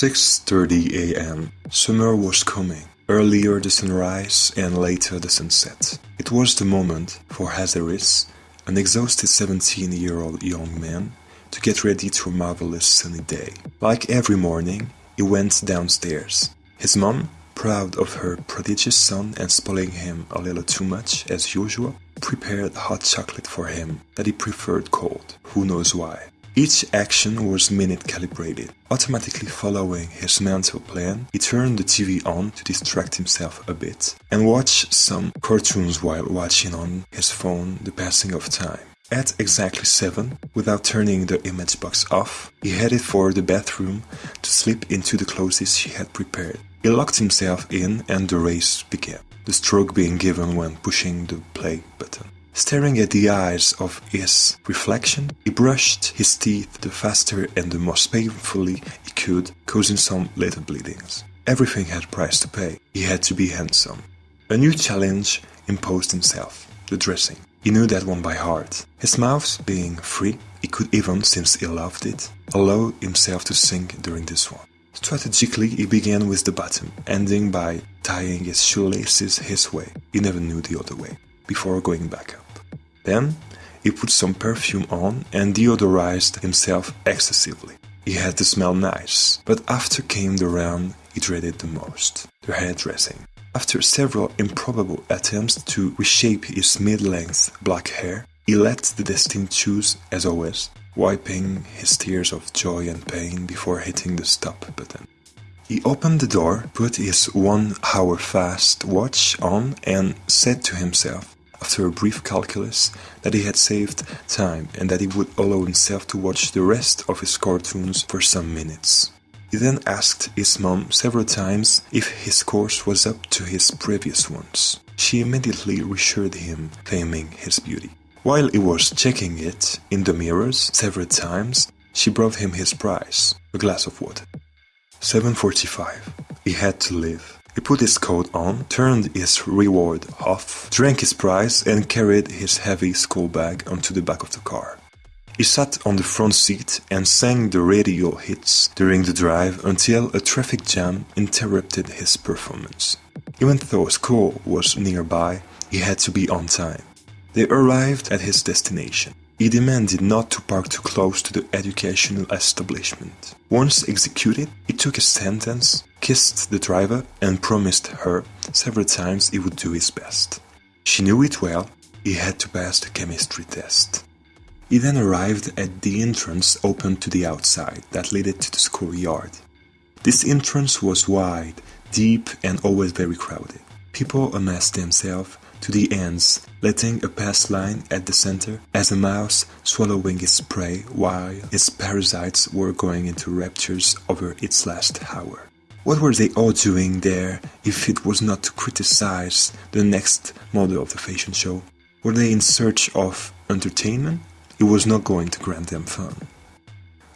6.30 a.m. Summer was coming. Earlier the sunrise and later the sunset. It was the moment for Hazaris, an exhausted 17-year-old young man, to get ready to a marvelous sunny day. Like every morning, he went downstairs. His mom, proud of her prodigious son and spoiling him a little too much as usual, prepared hot chocolate for him that he preferred cold, who knows why. Each action was minute calibrated. Automatically following his mental plan, he turned the TV on to distract himself a bit and watch some cartoons while watching on his phone the passing of time. At exactly 7, without turning the image box off, he headed for the bathroom to slip into the clothes he had prepared. He locked himself in and the race began, the stroke being given when pushing the play button. Staring at the eyes of his reflection, he brushed his teeth the faster and the most painfully he could, causing some little bleedings. Everything had a price to pay. He had to be handsome. A new challenge imposed himself, the dressing. He knew that one by heart. His mouth being free, he could even, since he loved it, allow himself to sing during this one. Strategically, he began with the bottom, ending by tying his shoelaces his way. He never knew the other way before going back up. Then he put some perfume on and deodorized himself excessively. He had to smell nice, but after came the round he dreaded the most the hairdressing. After several improbable attempts to reshape his mid length black hair, he let the destiny choose as always, wiping his tears of joy and pain before hitting the stop button. He opened the door, put his one hour fast watch on, and said to himself, after a brief calculus, that he had saved time and that he would allow himself to watch the rest of his cartoons for some minutes. He then asked his mom several times if his course was up to his previous ones. She immediately reassured him, claiming his beauty. While he was checking it in the mirrors several times, she brought him his prize, a glass of water. 7.45. He had to leave. He put his coat on, turned his reward off, drank his prize, and carried his heavy school bag onto the back of the car. He sat on the front seat and sang the radio hits during the drive until a traffic jam interrupted his performance. Even though school was nearby, he had to be on time. They arrived at his destination. He demanded not to park too close to the educational establishment. Once executed, he took a sentence, kissed the driver, and promised her several times he would do his best. She knew it well, he had to pass the chemistry test. He then arrived at the entrance open to the outside that led to the schoolyard. This entrance was wide, deep, and always very crowded. People amassed themselves to the ends, letting a pass line at the center as a mouse swallowing its prey while its parasites were going into raptures over its last hour. What were they all doing there if it was not to criticize the next model of the fashion show? Were they in search of entertainment? It was not going to grant them fun.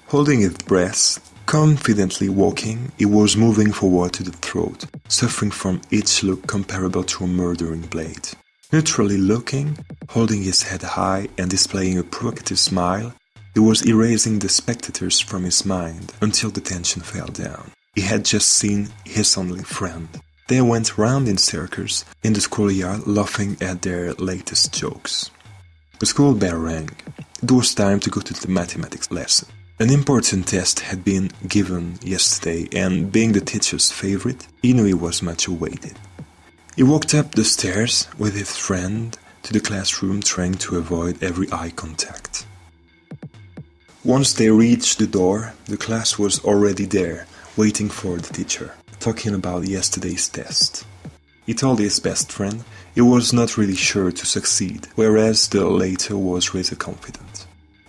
Holding its breath, confidently walking, he was moving forward to the throat, suffering from each look comparable to a murdering blade. Neutrally looking, holding his head high and displaying a provocative smile, he was erasing the spectators from his mind until the tension fell down. He had just seen his only friend. They went round in circles in the schoolyard laughing at their latest jokes. The school bell rang. It was time to go to the mathematics lesson. An important test had been given yesterday, and being the teacher's favorite, Inui was much awaited. He walked up the stairs with his friend to the classroom, trying to avoid every eye contact. Once they reached the door, the class was already there, waiting for the teacher, talking about yesterday's test. He told his best friend he was not really sure to succeed, whereas the latter was really confident.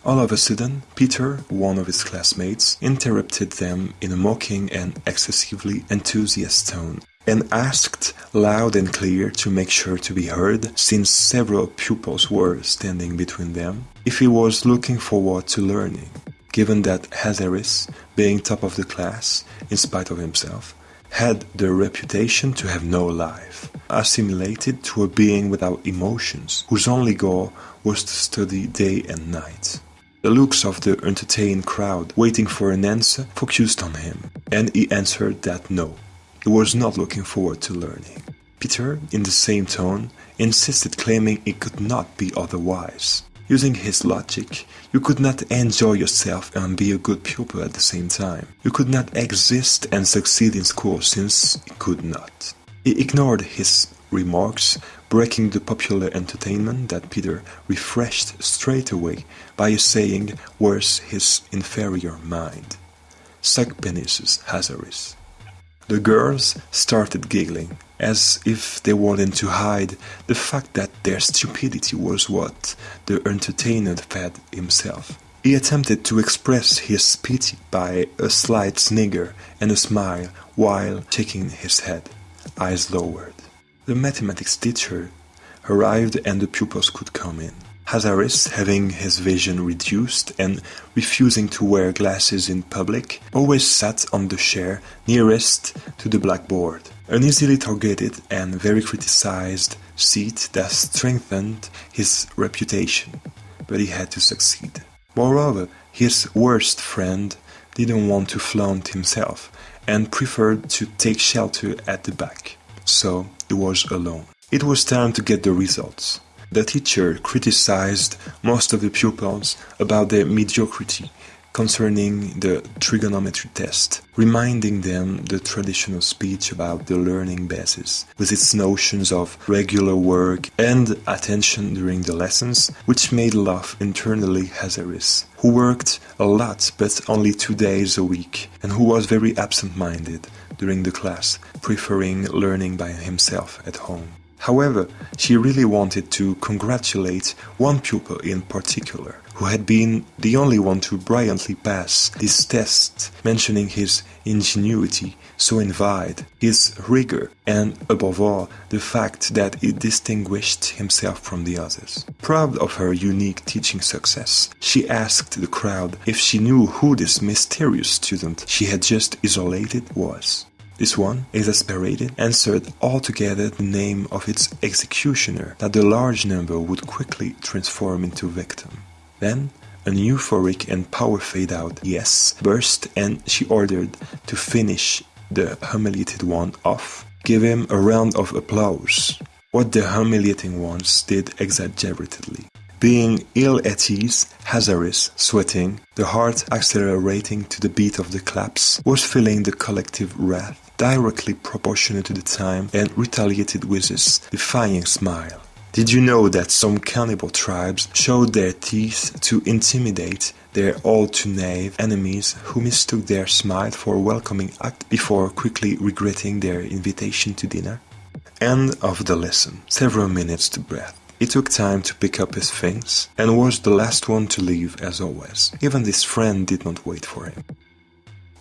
All of a sudden, Peter, one of his classmates, interrupted them in a mocking and excessively enthusiastic tone and asked loud and clear to make sure to be heard, since several pupils were standing between them, if he was looking forward to learning given that Hazaris, being top of the class, in spite of himself, had the reputation to have no life, assimilated to a being without emotions, whose only goal was to study day and night. The looks of the entertained crowd waiting for an answer focused on him, and he answered that no, he was not looking forward to learning. Peter, in the same tone, insisted, claiming it could not be otherwise. Using his logic, you could not enjoy yourself and be a good pupil at the same time. You could not exist and succeed in school since you could not. He ignored his remarks, breaking the popular entertainment that Peter refreshed straight away by saying where's his inferior mind. Suck penises, Hazaris. The girls started giggling, as if they wanted to hide the fact that their stupidity was what the entertainer fed himself. He attempted to express his pity by a slight snigger and a smile while shaking his head, eyes lowered. The mathematics teacher arrived and the pupils could come in. Hazaris, having his vision reduced and refusing to wear glasses in public, always sat on the chair nearest to the blackboard, an easily targeted and very criticized seat that strengthened his reputation, but he had to succeed. Moreover, his worst friend didn't want to flaunt himself and preferred to take shelter at the back, so he was alone. It was time to get the results. The teacher criticized most of the pupils about their mediocrity concerning the trigonometry test, reminding them the traditional speech about the learning basis, with its notions of regular work and attention during the lessons, which made laugh internally Hazaris, who worked a lot but only two days a week, and who was very absent-minded during the class, preferring learning by himself at home. However, she really wanted to congratulate one pupil in particular, who had been the only one to brilliantly pass this test, mentioning his ingenuity so invited, his rigor, and above all, the fact that he distinguished himself from the others. Proud of her unique teaching success, she asked the crowd if she knew who this mysterious student she had just isolated was. This one, exasperated, answered altogether the name of its executioner that the large number would quickly transform into victim. Then an euphoric and power fade out yes burst and she ordered to finish the humiliated one off, give him a round of applause. What the humiliating ones did exaggeratedly. Being ill at ease, Hazaris, sweating, the heart accelerating to the beat of the claps, was feeling the collective wrath directly proportionate to the time and retaliated with his defying smile. Did you know that some cannibal tribes showed their teeth to intimidate their all too naive enemies who mistook their smile for a welcoming act before quickly regretting their invitation to dinner? End of the lesson. Several minutes to breath. He took time to pick up his things and was the last one to leave as always. Even this friend did not wait for him.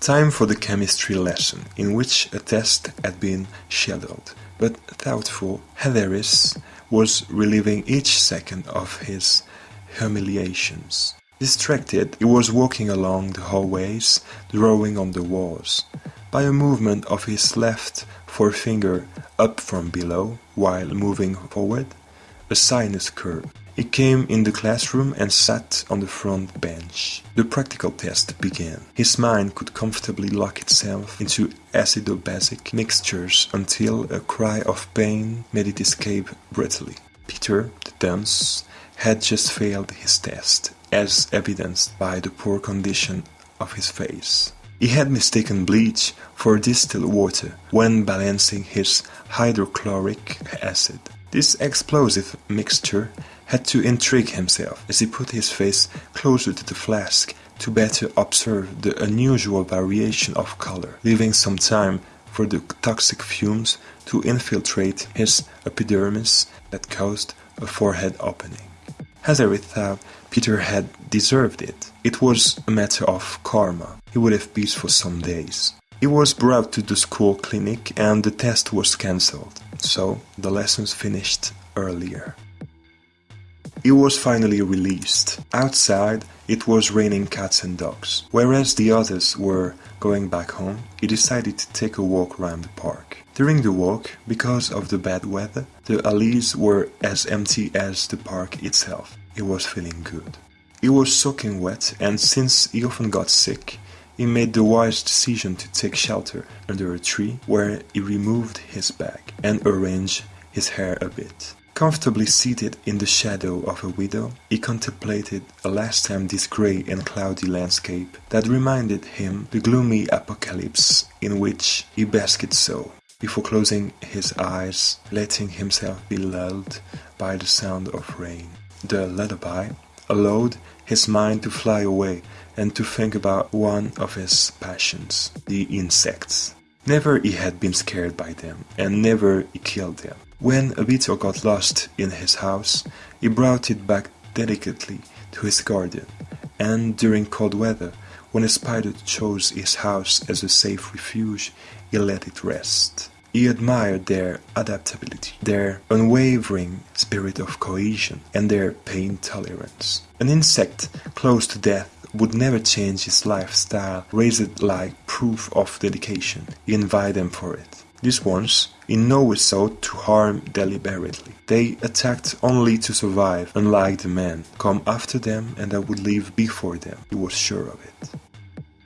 Time for the chemistry lesson, in which a test had been scheduled, but thoughtful Hazaris was reliving each second of his humiliations. Distracted, he was walking along the hallways, drawing on the walls. By a movement of his left forefinger up from below, while moving forward, a sinus curve he came in the classroom and sat on the front bench. The practical test began. His mind could comfortably lock itself into acido-basic mixtures until a cry of pain made it escape breathily. Peter, the dunce, had just failed his test, as evidenced by the poor condition of his face. He had mistaken bleach for distilled water when balancing his hydrochloric acid. This explosive mixture had to intrigue himself as he put his face closer to the flask to better observe the unusual variation of color, leaving some time for the toxic fumes to infiltrate his epidermis that caused a forehead opening. Hazaris thought uh, Peter had deserved it. It was a matter of karma. He would have peace for some days. He was brought to the school clinic and the test was cancelled, so the lessons finished earlier. He was finally released. Outside, it was raining cats and dogs. Whereas the others were going back home, he decided to take a walk around the park. During the walk, because of the bad weather, the alleys were as empty as the park itself. He was feeling good. He was soaking wet, and since he often got sick, he made the wise decision to take shelter under a tree where he removed his bag and arranged his hair a bit. Comfortably seated in the shadow of a widow, he contemplated a last time this grey and cloudy landscape that reminded him the gloomy apocalypse in which he basked so, before closing his eyes, letting himself be lulled by the sound of rain. The lullaby allowed his mind to fly away and to think about one of his passions, the insects. Never he had been scared by them, and never he killed them. When a beetle got lost in his house, he brought it back delicately to his guardian, and during cold weather, when a spider chose his house as a safe refuge, he let it rest. He admired their adaptability, their unwavering spirit of cohesion, and their pain tolerance. An insect close to death would never change his lifestyle, raise it like proof of dedication. He invited them for it. These ones in no way sought to harm deliberately. They attacked only to survive, unlike the men come after them and that would live before them. He was sure of it.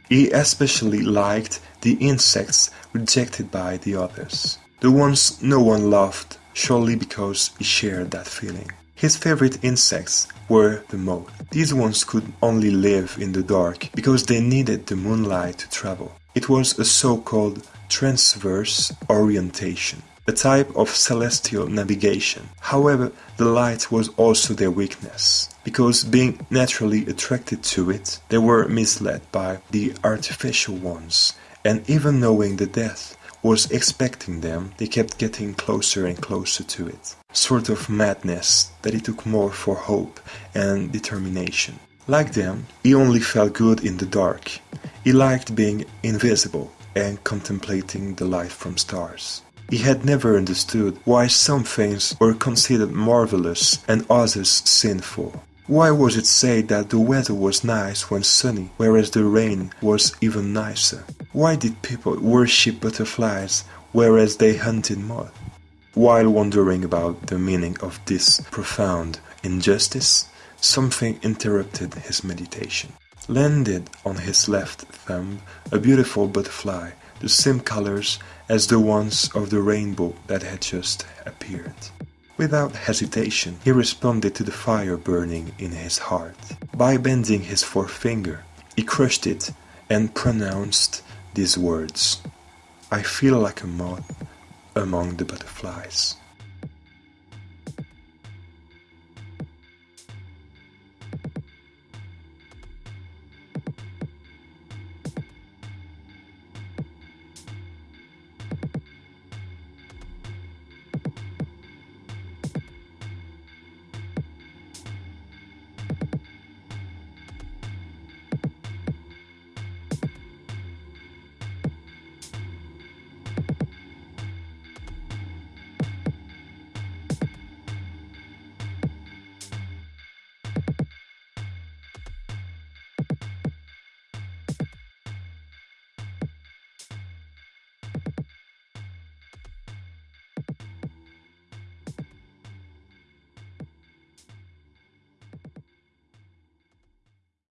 He especially liked the insects rejected by the others, the ones no one loved, surely because he shared that feeling. His favorite insects were the moth. These ones could only live in the dark because they needed the moonlight to travel. It was a so-called transverse orientation, a type of celestial navigation. However, the light was also their weakness, because being naturally attracted to it, they were misled by the artificial ones, and even knowing the death was expecting them, they kept getting closer and closer to it. Sort of madness that he took more for hope and determination. Like them, he only felt good in the dark. He liked being invisible and contemplating the light from stars. He had never understood why some things were considered marvelous and others sinful. Why was it said that the weather was nice when sunny, whereas the rain was even nicer? Why did people worship butterflies, whereas they hunted moths? While wondering about the meaning of this profound injustice, something interrupted his meditation. Landed on his left thumb a beautiful butterfly, the same colors as the ones of the rainbow that had just appeared. Without hesitation, he responded to the fire burning in his heart. By bending his forefinger, he crushed it and pronounced these words I feel like a moth among the butterflies.